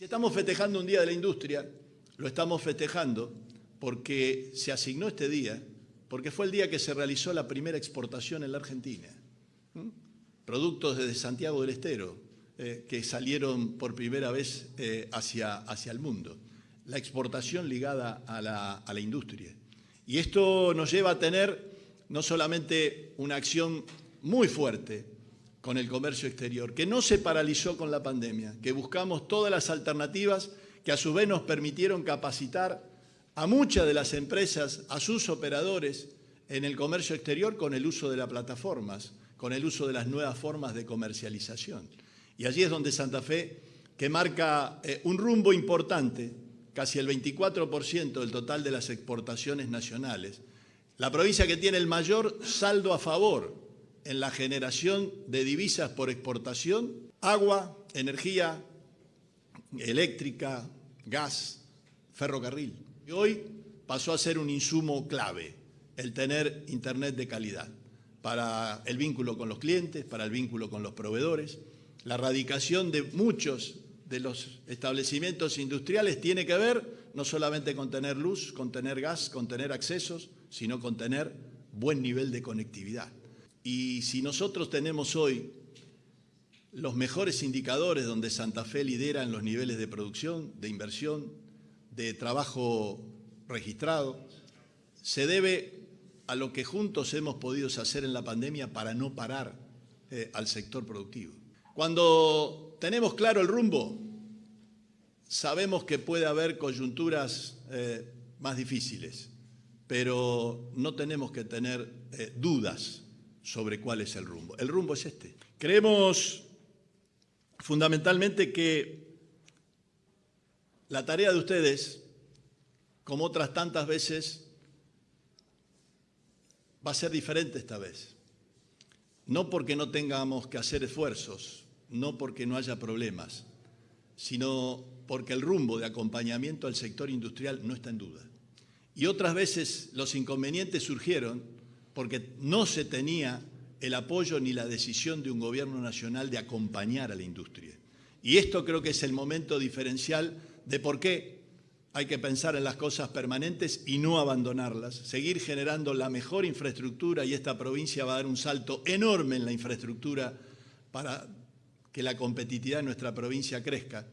Si estamos festejando un Día de la Industria, lo estamos festejando porque se asignó este día, porque fue el día que se realizó la primera exportación en la Argentina. Productos desde Santiago del Estero, eh, que salieron por primera vez eh, hacia, hacia el mundo. La exportación ligada a la, a la industria. Y esto nos lleva a tener no solamente una acción muy fuerte con el comercio exterior, que no se paralizó con la pandemia, que buscamos todas las alternativas que a su vez nos permitieron capacitar a muchas de las empresas, a sus operadores en el comercio exterior con el uso de las plataformas, con el uso de las nuevas formas de comercialización. Y allí es donde Santa Fe, que marca eh, un rumbo importante, casi el 24% del total de las exportaciones nacionales, la provincia que tiene el mayor saldo a favor en la generación de divisas por exportación, agua, energía eléctrica, gas, ferrocarril. Y hoy pasó a ser un insumo clave el tener Internet de calidad para el vínculo con los clientes, para el vínculo con los proveedores. La erradicación de muchos de los establecimientos industriales tiene que ver no solamente con tener luz, con tener gas, con tener accesos, sino con tener buen nivel de conectividad. Y si nosotros tenemos hoy los mejores indicadores donde Santa Fe lidera en los niveles de producción, de inversión, de trabajo registrado, se debe a lo que juntos hemos podido hacer en la pandemia para no parar eh, al sector productivo. Cuando tenemos claro el rumbo, sabemos que puede haber coyunturas eh, más difíciles, pero no tenemos que tener eh, dudas sobre cuál es el rumbo. El rumbo es este. Creemos fundamentalmente que la tarea de ustedes, como otras tantas veces, va a ser diferente esta vez. No porque no tengamos que hacer esfuerzos, no porque no haya problemas, sino porque el rumbo de acompañamiento al sector industrial no está en duda. Y otras veces los inconvenientes surgieron porque no se tenía el apoyo ni la decisión de un gobierno nacional de acompañar a la industria. Y esto creo que es el momento diferencial de por qué hay que pensar en las cosas permanentes y no abandonarlas, seguir generando la mejor infraestructura y esta provincia va a dar un salto enorme en la infraestructura para que la competitividad de nuestra provincia crezca